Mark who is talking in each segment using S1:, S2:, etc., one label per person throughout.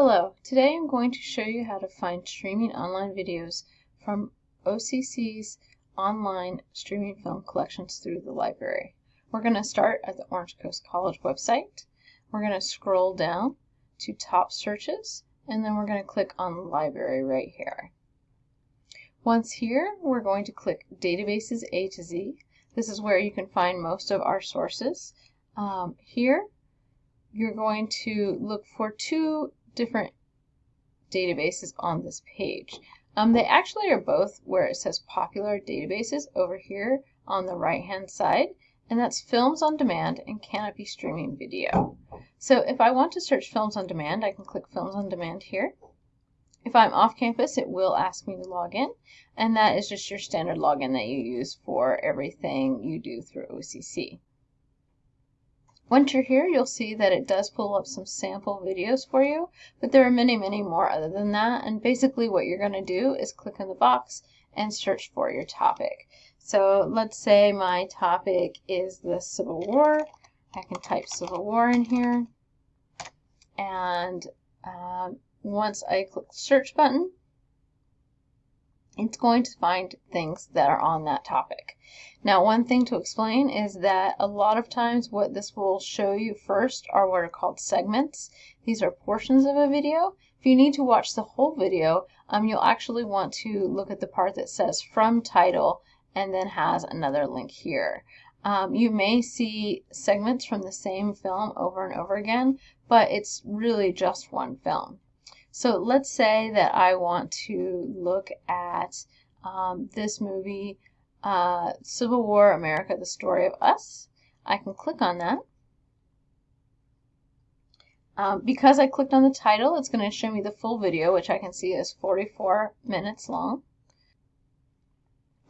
S1: Hello, today I'm going to show you how to find streaming online videos from OCC's online streaming film collections through the library. We're going to start at the Orange Coast College website. We're going to scroll down to top searches and then we're going to click on library right here. Once here, we're going to click databases A to Z. This is where you can find most of our sources. Um, here, you're going to look for two different databases on this page. Um, they actually are both where it says popular databases over here on the right hand side and that's Films on Demand and Kanopy Streaming Video. So if I want to search Films on Demand, I can click Films on Demand here. If I'm off campus, it will ask me to log in, and that is just your standard login that you use for everything you do through OCC. Once you're here, you'll see that it does pull up some sample videos for you, but there are many, many more other than that. And basically what you're going to do is click in the box and search for your topic. So let's say my topic is the Civil War. I can type Civil War in here. And um, once I click the search button, it's going to find things that are on that topic. Now, one thing to explain is that a lot of times what this will show you first are what are called segments. These are portions of a video. If you need to watch the whole video, um, you'll actually want to look at the part that says from title and then has another link here. Um, you may see segments from the same film over and over again, but it's really just one film. So let's say that I want to look at um, this movie, uh, Civil War America, The Story of Us. I can click on that. Um, because I clicked on the title, it's going to show me the full video, which I can see is 44 minutes long.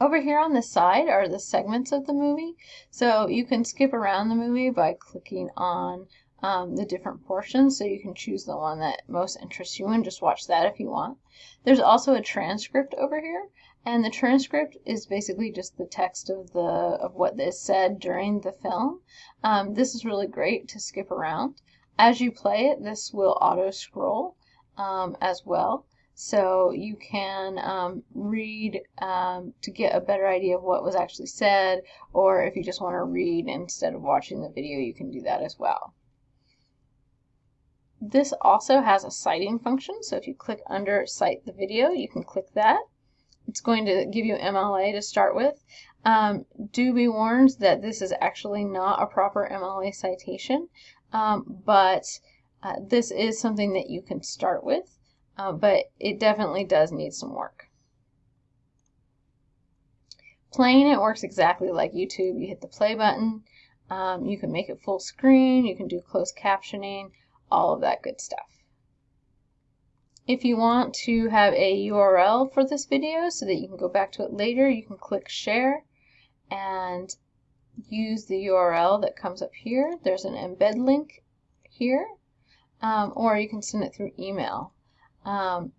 S1: Over here on the side are the segments of the movie. So you can skip around the movie by clicking on um, the different portions so you can choose the one that most interests you and just watch that if you want. There's also a transcript over here and the transcript is basically just the text of the of what is said during the film. Um, this is really great to skip around. As you play it, this will auto scroll um, as well. So you can um, read um, to get a better idea of what was actually said, or if you just want to read instead of watching the video, you can do that as well. This also has a citing function, so if you click under Cite the Video, you can click that. It's going to give you MLA to start with. Um, do be warned that this is actually not a proper MLA citation, um, but uh, this is something that you can start with, uh, but it definitely does need some work. Playing it works exactly like YouTube. You hit the play button, um, you can make it full screen, you can do closed captioning, all of that good stuff. If you want to have a URL for this video so that you can go back to it later, you can click share and use the URL that comes up here. There's an embed link here, um, or you can send it through email. Um,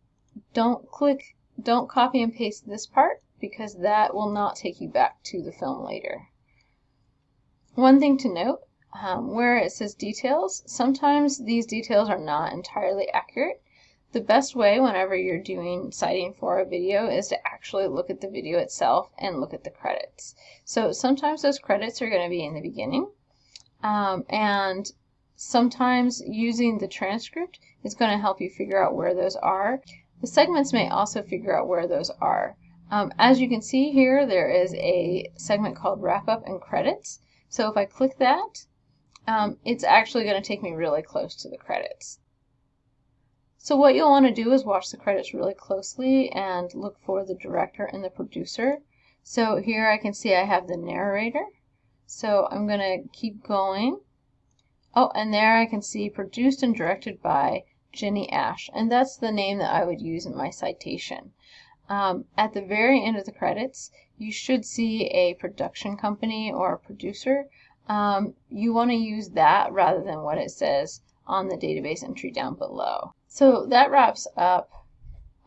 S1: don't click, don't copy and paste this part because that will not take you back to the film later. One thing to note, um, where it says details, sometimes these details are not entirely accurate. The best way whenever you're doing citing for a video is to actually look at the video itself and look at the credits. So sometimes those credits are going to be in the beginning um, and sometimes using the transcript is going to help you figure out where those are. The segments may also figure out where those are. Um, as you can see here, there is a segment called Wrap Up and Credits. So if I click that, um, it's actually going to take me really close to the credits. So what you'll want to do is watch the credits really closely and look for the director and the producer. So here I can see I have the narrator. So I'm going to keep going. Oh, and there I can see produced and directed by Jenny Ash. And that's the name that I would use in my citation. Um, at the very end of the credits, you should see a production company or a producer um, you want to use that rather than what it says on the database entry down below. So that wraps up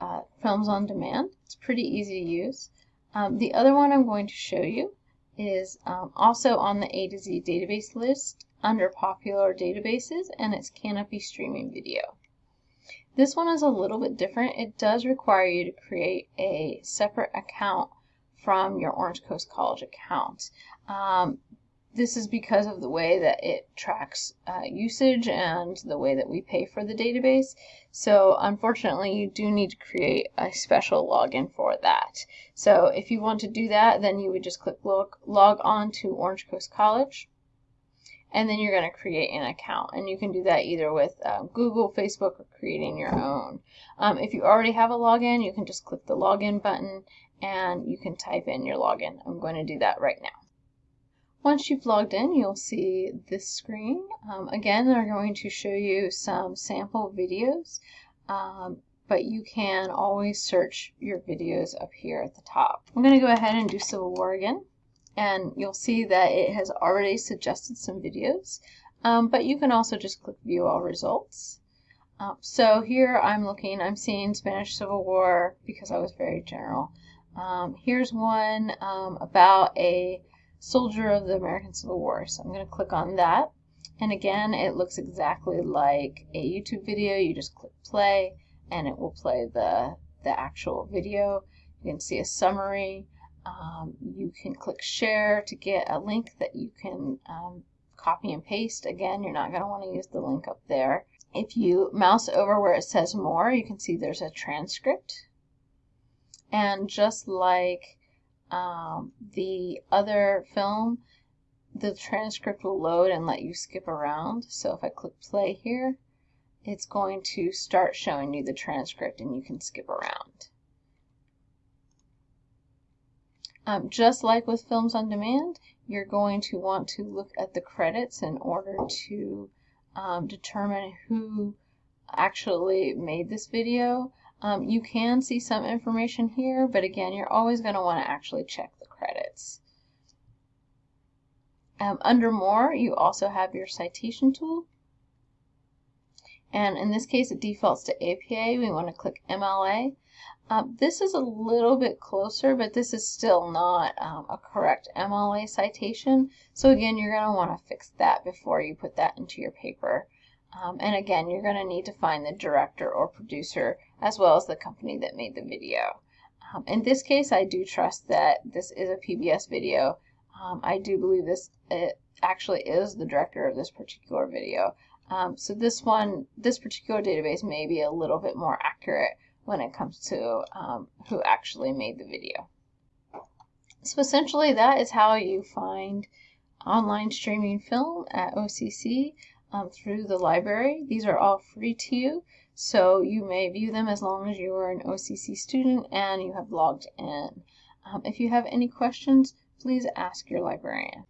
S1: uh, Films on Demand. It's pretty easy to use. Um, the other one I'm going to show you is um, also on the A to Z database list under popular databases and it's Kanopy Streaming Video. This one is a little bit different. It does require you to create a separate account from your Orange Coast College account. Um, this is because of the way that it tracks uh, usage and the way that we pay for the database. So unfortunately, you do need to create a special login for that. So if you want to do that, then you would just click log, log on to Orange Coast College. And then you're going to create an account. And you can do that either with um, Google, Facebook, or creating your own. Um, if you already have a login, you can just click the login button and you can type in your login. I'm going to do that right now. Once you've logged in, you'll see this screen. Um, again, they're going to show you some sample videos, um, but you can always search your videos up here at the top. I'm going to go ahead and do Civil War again, and you'll see that it has already suggested some videos, um, but you can also just click View All Results. Um, so here I'm looking, I'm seeing Spanish Civil War because I was very general. Um, here's one um, about a soldier of the American Civil War. So I'm going to click on that. And again, it looks exactly like a YouTube video. You just click play and it will play the, the actual video. You can see a summary. Um, you can click share to get a link that you can um, copy and paste. Again, you're not going to want to use the link up there. If you mouse over where it says more, you can see there's a transcript. And just like um, the other film, the transcript will load and let you skip around. So if I click play here, it's going to start showing you the transcript and you can skip around. Um, just like with Films on Demand, you're going to want to look at the credits in order to um, determine who actually made this video. Um, you can see some information here, but again, you're always going to want to actually check the credits. Um, under More, you also have your citation tool. And in this case, it defaults to APA. We want to click MLA. Um, this is a little bit closer, but this is still not um, a correct MLA citation. So again, you're going to want to fix that before you put that into your paper. Um, and again, you're going to need to find the director or producer as well as the company that made the video. Um, in this case, I do trust that this is a PBS video. Um, I do believe this it actually is the director of this particular video. Um, so this one, this particular database may be a little bit more accurate when it comes to um, who actually made the video. So essentially that is how you find online streaming film at OCC um, through the library. These are all free to you, so you may view them as long as you are an OCC student and you have logged in. Um, if you have any questions, please ask your librarian.